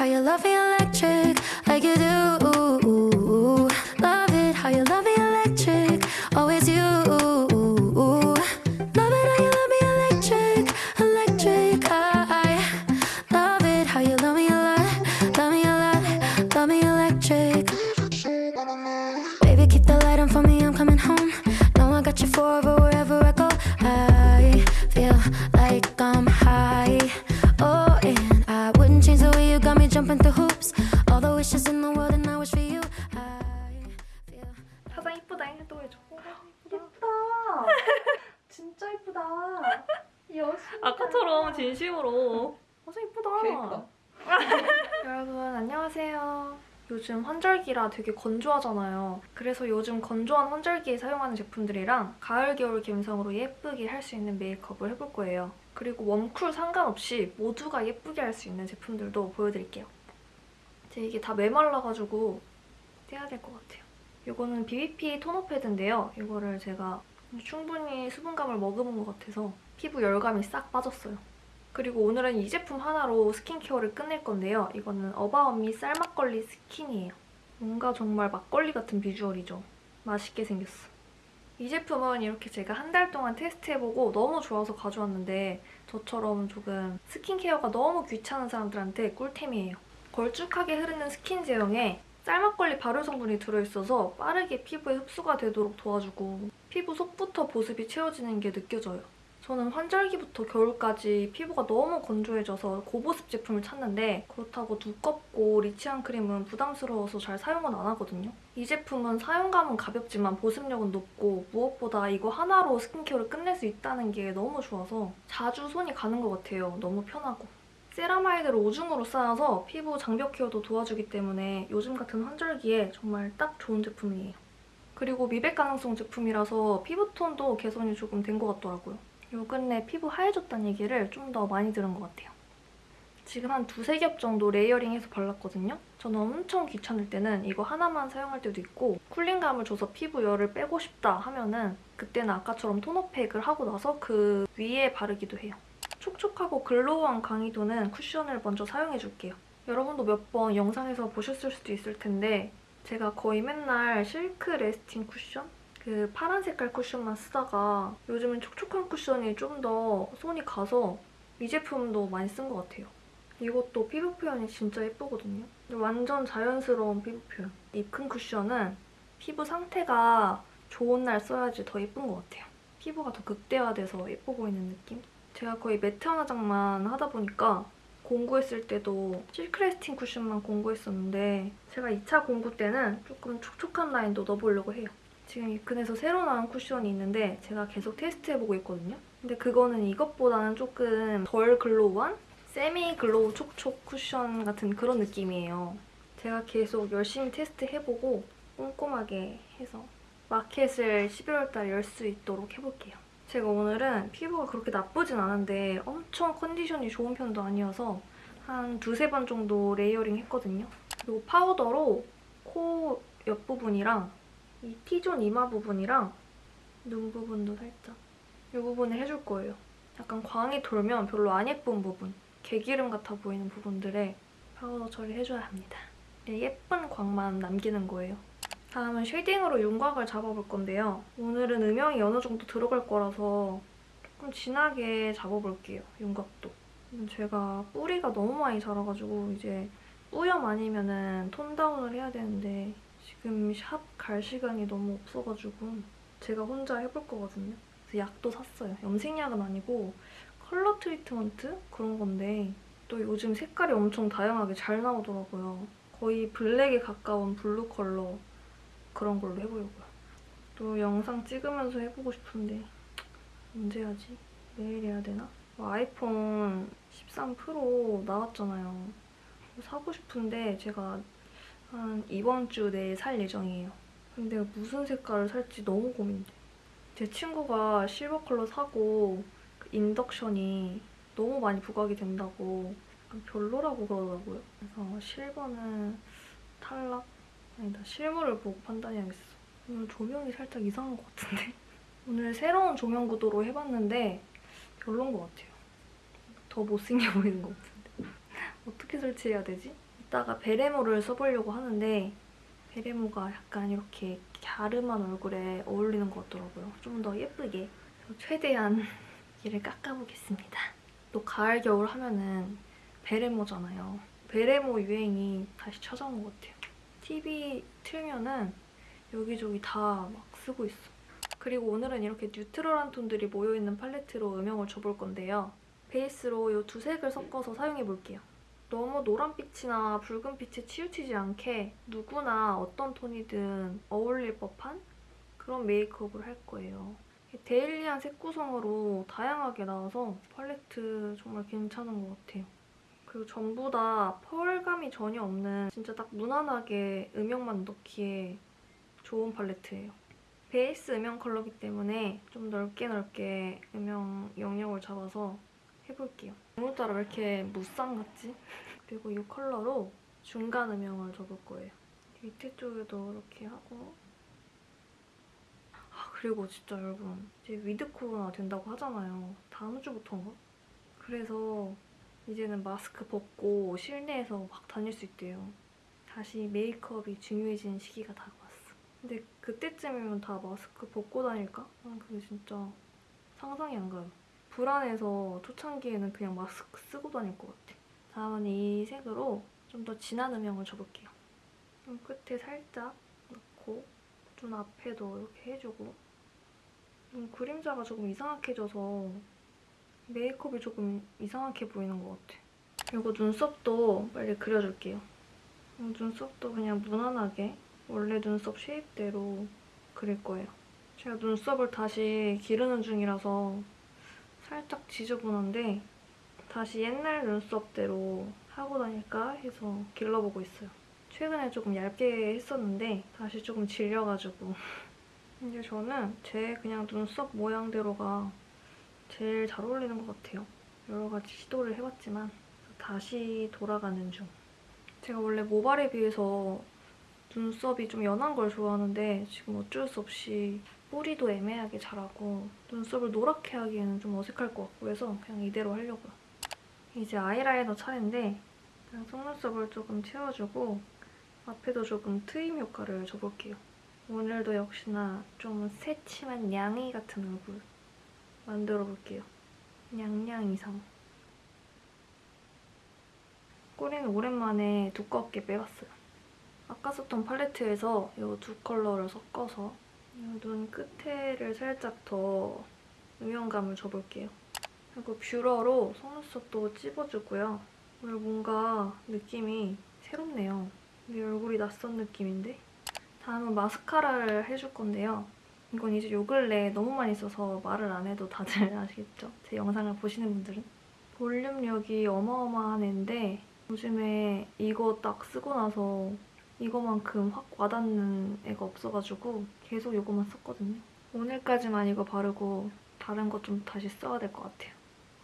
how you love me electric, like you do. 요. 요즘 환절기라 되게 건조하잖아요. 그래서 요즘 건조한 환절기에 사용하는 제품들이랑 가을 겨울 감성으로 예쁘게 할 수 있는 메이크업을 해볼 거예요. 그리고 warm cool 상관없이 모두가 예쁘게 할 수 있는 제품들도 보여드릴게요. 제 이게 다 메말라가지고 떼야 될 것 같아요. 이거는 BBP 토너 패드인데요. 이거를 제가 충분히 수분감을 머금은 것 같아서 피부 열감이 싹 빠졌어요. 그리고 오늘은 이 제품 하나로 skincare를 끝낼 건데요. 이거는 어바웃미 쌀막걸리 스킨이에요. 뭔가 정말 막걸리 같은 비주얼이죠. 맛있게 생겼어. 이 제품은 이렇게 제가 한 달 동안 테스트해보고 너무 좋아서 가져왔는데 저처럼 조금 skincare가 너무 귀찮은 사람들한테 꿀템이에요. 걸쭉하게 흐르는 스킨 제형에 쌀막걸리 발효 성분이 들어있어서 빠르게 피부에 흡수가 되도록 도와주고 피부 속부터 보습이 채워지는 게 느껴져요. 저는 환절기부터 겨울까지 피부가 너무 건조해져서 고보습 제품을 찾는데 그렇다고 두껍고 rich한 크림은 부담스러워서 잘 사용은 안 하거든요. 이 제품은 사용감은 가볍지만 보습력은 높고 무엇보다 이거 하나로 skincare를 끝낼 수 있다는 게 너무 좋아서 자주 손이 가는 것 같아요. 너무 편하고. 세라마이드를 오중으로 쌓아서 피부 장벽 care도 도와주기 때문에 요즘 같은 환절기에 정말 딱 좋은 제품이에요. 그리고 미백 기능성 제품이라서 피부톤도 개선이 조금 된 것 같더라고요. 요 근래 피부 하얘졌다는 얘기를 좀 더 많이 들은 것 같아요. 지금 한 두세 겹 정도 layering해서 발랐거든요. 저는 엄청 귀찮을 때는 이거 하나만 사용할 때도 있고 cooling감을 줘서 피부 열을 빼고 싶다 하면은 그때는 아까처럼 토너팩을 하고 나서 그 위에 바르기도 해요. 촉촉하고 glow한 강의도는 쿠션을 먼저 사용해줄게요. 여러분도 몇 번 영상에서 보셨을 수도 있을 텐데 제가 거의 맨날 실크 레스팅 쿠션? 그 파란 색깔 쿠션만 쓰다가 요즘은 촉촉한 쿠션이 좀 더 손이 가서 이 제품도 많이 쓴 것 같아요. 이것도 피부 표현이 진짜 예쁘거든요. 완전 자연스러운 피부 표현. 이큰 쿠션은 피부 상태가 좋은 날 써야지 더 예쁜 것 같아요. 피부가 더 극대화돼서 예뻐 보이는 느낌? 제가 거의 matte 화장만 하다 보니까 공구했을 때도 실크레스팅 쿠션만 공구했었는데 제가 2차 공구 때는 조금 촉촉한 라인도 넣어보려고 해요. 지금 이큰에서 새로 나온 쿠션이 있는데 제가 계속 테스트해보고 있거든요. 근데 그거는 이것보다는 조금 덜 glow한 semi glow 촉촉 쿠션 같은 그런 느낌이에요. 제가 계속 열심히 테스트해보고 꼼꼼하게 해서 마켓을 11월 달에 열수 있도록 해볼게요. 제가 오늘은 피부가 그렇게 나쁘진 않은데 엄청 컨디션이 좋은 편도 아니어서 한 두세 번 정도 layering 했거든요. 그리고 파우더로 코 옆부분이랑 이 T zone 이마 부분이랑 눈 부분도 살짝 이 부분을 해줄 거예요. 약간 광이 돌면 별로 안 예쁜 부분, 개기름 같아 보이는 부분들에 파우더 처리해줘야 합니다. 네, 예쁜 광만 남기는 거예요. 다음은 shading으로 윤곽을 잡아볼 건데요. 오늘은 음영이 어느 정도 들어갈 거라서 조금 진하게 잡아볼게요, 윤곽도. 제가 뿌리가 너무 많이 자라가지고 이제 뿌염 아니면은 tone down을 해야 되는데 지금 샵 갈 시간이 너무 없어가지고 제가 혼자 해볼 거거든요. 그래서 약도 샀어요. 염색약은 아니고 컬러 트리트먼트 그런 건데 또 요즘 색깔이 엄청 다양하게 잘 나오더라고요. 거의 블랙에 가까운 블루 컬러 그런 걸로 해보려고요. 또 영상 찍으면서 해보고 싶은데 언제 하지? 내일 해야 되나? 뭐 아이폰 13 프로 나왔잖아요. 사고 싶은데 제가 한 이번 주 내에 살 예정이에요. 근데 무슨 색깔을 살지 너무 고민돼. 제 친구가 실버 컬러 사고 그 인덕션이 너무 많이 부각이 된다고 별로라고 그러더라고요. 그래서 실버는 탈락? 아니다, 실물을 보고 판단해야겠어. 오늘 조명이 살짝 이상한 것 같은데? 오늘 새로운 조명 구도로 해봤는데 별론 것 같아요. 더 못생겨 보이는 것 같은데. 어떻게 설치해야 되지? 이따가 베레모를 써보려고 하는데 베레모가 약간 이렇게 갸름한 얼굴에 어울리는 것 같더라고요. 좀 더 예쁘게. 최대한 얘를 깎아보겠습니다. 또 가을, 겨울 하면은 베레모잖아요. 베레모 유행이 다시 찾아온 것 같아요. TV 틀면은 여기저기 다 막 쓰고 있어. 그리고 오늘은 이렇게 뉴트럴한 톤들이 모여있는 팔레트로 음영을 줘볼 건데요. 베이스로 이 두 색을 섞어서 사용해볼게요. 너무 노란빛이나 붉은빛에 치우치지 않게 누구나 어떤 톤이든 어울릴 법한 그런 메이크업을 할 거예요. 데일리한 색 구성으로 다양하게 나와서 팔레트 정말 괜찮은 것 같아요. 그리고 전부 다 펄감이 전혀 없는 진짜 딱 무난하게 음영만 넣기에 좋은 팔레트예요. 베이스 음영 컬러기 때문에 좀 넓게 넓게 음영 영역을 잡아서 해볼게요. 오늘따라 왜 이렇게 무쌍 같지? 그리고 이 컬러로 중간 음영을 잡을 거예요. 밑에 쪽에도 이렇게 하고 아 그리고 진짜 여러분 이제 위드 코로나 된다고 하잖아요. 다음 주부터인가? 그래서 이제는 마스크 벗고 실내에서 막 다닐 수 있대요. 다시 메이크업이 중요해지는 시기가 다가왔어. 근데 그때쯤이면 다 마스크 벗고 다닐까? 난 그게 진짜 상상이 안 가요. 불안해서 초창기에는 그냥 마스크 쓰고 다닐 것 같아. 다음은 이 색으로 좀 더 진한 음영을 줘볼게요. 좀 끝에 살짝 넣고 눈 앞에도 이렇게 해주고 눈 그림자가 조금 이상하게 져서 메이크업이 조금 이상하게 보이는 것 같아. 그리고 눈썹도 빨리 그려줄게요. 음, 눈썹도 그냥 무난하게 원래 눈썹 쉐입대로 그릴 거예요. 제가 눈썹을 다시 기르는 중이라서 살짝 지저분한데 다시 옛날 눈썹대로 하고 다닐까 해서 길러보고 있어요. 최근에 조금 얇게 했었는데 다시 조금 질려가지고 이제 저는 제 그냥 눈썹 모양대로가 제일 잘 어울리는 것 같아요. 여러 가지 시도를 해봤지만 다시 돌아가는 중. 제가 원래 모발에 비해서 눈썹이 좀 연한 걸 좋아하는데 지금 어쩔 수 없이 뿌리도 애매하게 자라고 눈썹을 노랗게 하기에는 좀 어색할 것 같고 해서 그냥 이대로 하려고요. 이제 아이라이너 차례인데 그냥 속눈썹을 조금 채워주고 앞에도 조금 트임 효과를 줘볼게요. 오늘도 역시나 좀 새침한 냥이 같은 얼굴 만들어 볼게요. 냥냥 이상. 꼬리는 오랜만에 두껍게 빼봤어요. 아까 썼던 팔레트에서 이 두 컬러를 섞어서 이 눈 끝에를 살짝 더 음영감을 줘볼게요. 그리고 뷰러로 속눈썹도 찝어주고요. 오늘 뭔가 느낌이 새롭네요. 내 얼굴이 낯선 느낌인데? 다음은 마스카라를 해줄 건데요. 이건 이제 요 근래 너무 많이 써서 말을 안 해도 다들 아시겠죠? 제 영상을 보시는 분들은. 볼륨력이 어마어마한 애인데 요즘에 이거 딱 쓰고 나서 이거만큼 확 와닿는 애가 없어가지고 계속 이거만 썼거든요. 오늘까지만 이거 바르고 다른 거좀 다시 써야 될 것 같아요.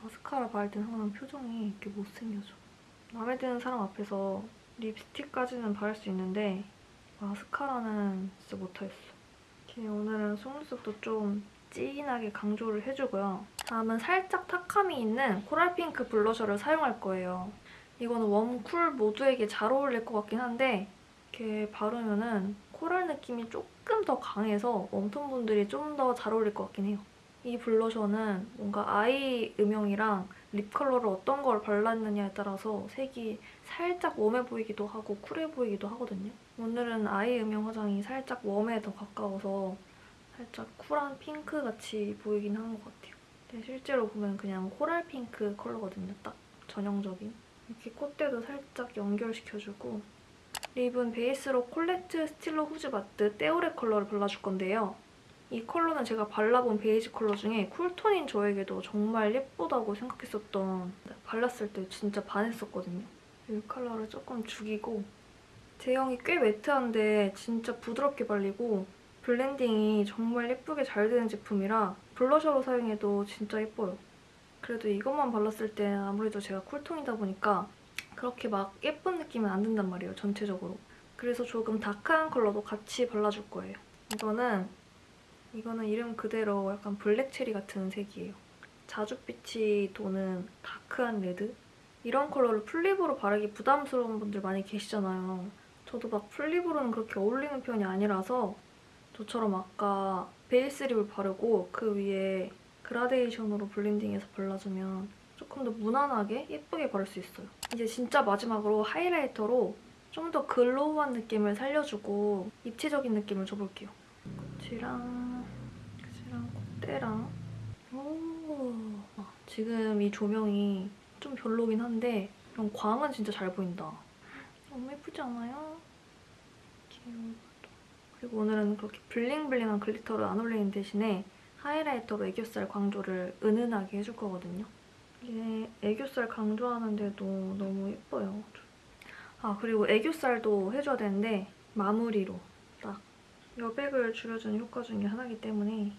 마스카라 바를 때는 항상 표정이 이렇게 못생겨져. 마음에 드는 사람 앞에서 립스틱까지는 바를 수 있는데 마스카라는 진짜 못하겠어. 이렇게 오늘은 속눈썹도 좀 진하게 강조를 해주고요. 다음은 살짝 탁함이 있는 코랄핑크 블러셔를 사용할 거예요. 이거는 warm, cool 모두에게 잘 어울릴 것 같긴 한데 이렇게 바르면은 코랄 느낌이 조금 더 강해서 웜톤 분들이 좀 더 잘 어울릴 것 같긴 해요. 이 블러셔는 뭔가 eye 음영이랑 립 컬러를 어떤 걸 발랐느냐에 따라서 색이 살짝 warm해 보이기도 하고 cool해 보이기도 하거든요. 오늘은 eye 음영 화장이 살짝 warm에 더 가까워서 살짝 cool한 핑크같이 보이긴 한 것 같아요. 근데 실제로 보면 그냥 코랄 핑크 컬러거든요. 딱 전형적인. 이렇게 콧대도 살짝 연결시켜주고 립은 베이스로 콜레트 스틸러 후즈 마트 떼오레 컬러를 발라줄 건데요. 이 컬러는 제가 발라본 베이지 컬러 중에 쿨톤인 저에게도 정말 예쁘다고 생각했었던 발랐을 때 진짜 반했었거든요. 이 컬러를 조금 죽이고 제형이 꽤 매트한데 진짜 부드럽게 발리고 블렌딩이 정말 예쁘게 잘 되는 제품이라 블러셔로 사용해도 진짜 예뻐요. 그래도 이것만 발랐을 때 아무래도 제가 쿨톤이다 보니까 그렇게 막 예쁜 느낌은 안 든단 말이에요, 전체적으로. 그래서 조금 dark한 컬러도 같이 발라줄 거예요. 이거는 이거는 이름 그대로 약간 black cherry 같은 색이에요. 자줏빛이 도는 dark한 레드? 이런 컬러를 full lip으로 바르기 부담스러운 분들 많이 계시잖아요. 저도 막 full lip으로는 그렇게 어울리는 편이 아니라서 저처럼 아까 베이스 립을 바르고 그 위에 그라데이션으로 블렌딩해서 발라주면 조금 더 무난하게 예쁘게 바를 수 있어요. 이제 진짜 마지막으로 하이라이터로 좀 더 glow한 느낌을 살려주고 입체적인 느낌을 줘볼게요. 끝이랑 끝이랑 콧대랑 오 아, 지금 이 조명이 좀 별로긴 한데 이런 광은 진짜 잘 보인다. 너무 예쁘지 않아요? 그리고 오늘은 그렇게 bling bling한 글리터를 안 올리는 대신에 하이라이터로 애교살 강조를 은은하게 해줄 거거든요. 이게 애교살 강조하는데도 너무 예뻐요. 아 그리고 애교살도 해줘야 되는데 마무리로 딱 여백을 줄여주는 효과 중에 하나이기 때문에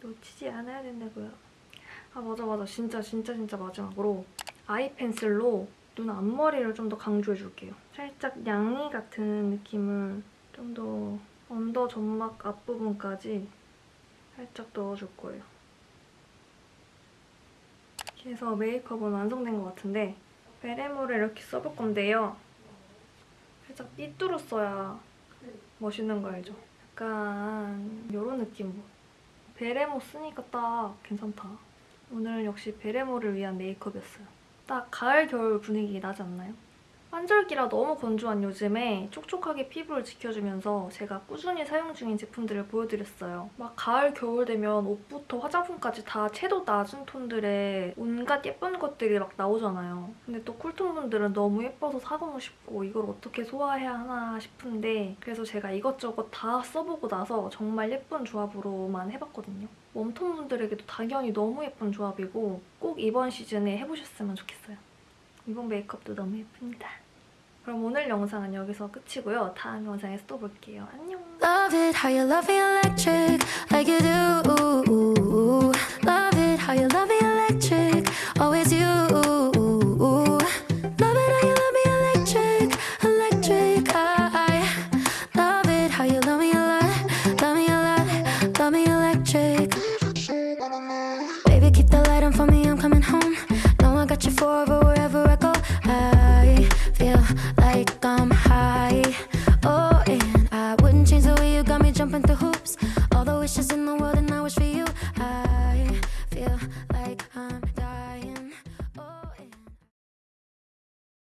놓치지 않아야 된다고요. 아 맞아 맞아 진짜 진짜 진짜 마지막으로 아이 펜슬로 눈 앞머리를 좀 더 강조해줄게요. 살짝 양이 같은 느낌을 좀 더 언더 점막 앞부분까지 살짝 넣어줄 거예요. 이렇게 해서 메이크업은 완성된 것 같은데 베레모를 이렇게 써볼 건데요. 살짝 삐뚤어 써야 멋있는 거 알죠? 약간 이런 느낌으로. 베레모 쓰니까 딱 괜찮다. 오늘은 역시 베레모를 위한 메이크업이었어요. 딱 가을, 겨울 분위기 나지 않나요? 환절기라 너무 건조한 요즘에 촉촉하게 피부를 지켜주면서 제가 꾸준히 사용 중인 제품들을 보여드렸어요. 막 가을, 겨울 되면 옷부터 화장품까지 다 채도 낮은 톤들의 온갖 예쁜 것들이 막 나오잖아요. 근데 또 쿨톤 분들은 너무 예뻐서 사고는 싶고 이걸 어떻게 소화해야 하나 싶은데 그래서 제가 이것저것 다 써보고 나서 정말 예쁜 조합으로만 해봤거든요. 웜톤 분들에게도 당연히 너무 예쁜 조합이고 꼭 이번 시즌에 해보셨으면 좋겠어요. 이번 메이크업도 너무 예쁩니다. 그럼 오늘 영상은 여기서 끝이고요. 다음 영상에서 또 볼게요. 안녕! Love it how you love me electric like you do Love it how you love me electric always you Love it how you love me electric electric I Love it how you love me a lot love me a lot love me a lot